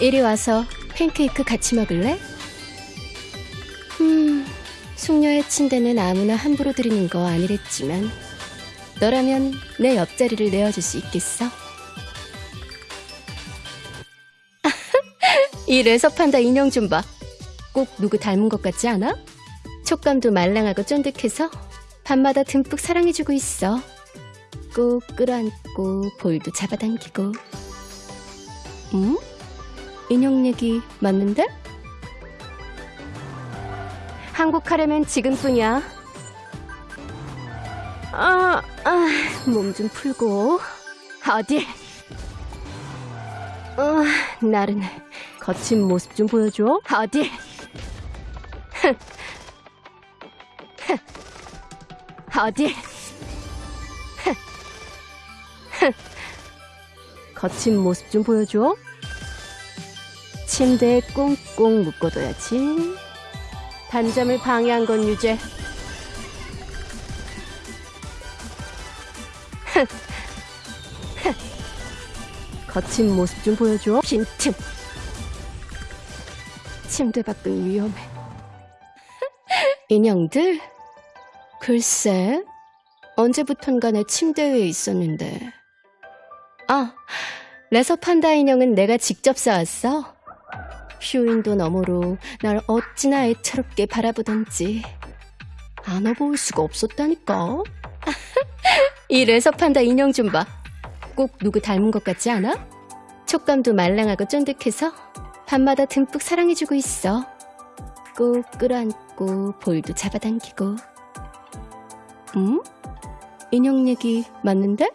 이리 와서 팬케이크 같이 먹을래? 음, 숙녀의 침대는 아무나 함부로 드리는 거 아니랬지만 너라면 내 옆자리를 내어줄 수 있겠어? 이 레서판다 인형 좀 봐. 꼭 누구 닮은 것 같지 않아? 촉감도 말랑하고 쫀득해서 밤마다 듬뿍 사랑해주고 있어. 꼭 끌어안고 볼도 잡아당기고. 음? 인형 얘기 맞는데? 한국 하려면 지금뿐이야. 아, 아, 몸 좀 풀고. 어디? 어, 나른해. 거친 모습 좀 보여줘. 어디? 어디? 거친 모습 좀 보여줘. 침대에 꽁꽁 묶어둬야지. 단점을 방해한 건 유죄. 거친 모습 좀 보여줘. 빈틈. 침대 밖은 위험해. 인형들? 글쎄, 언제부턴가 내 침대 위에 있었는데. 아, 레서 판다 인형은 내가 직접 쌓았어. 쇼윈도 너머로 날 어찌나 애처롭게 바라보던지 안아볼 수가 없었다니까. 이 레서 판다 인형 좀 봐. 꼭 누구 닮은 것 같지 않아? 촉감도 말랑하고 쫀득해서 밤마다 듬뿍 사랑해주고 있어. 꼭 끌어안고 볼도 잡아당기고. 음? 인형 얘기 맞는데?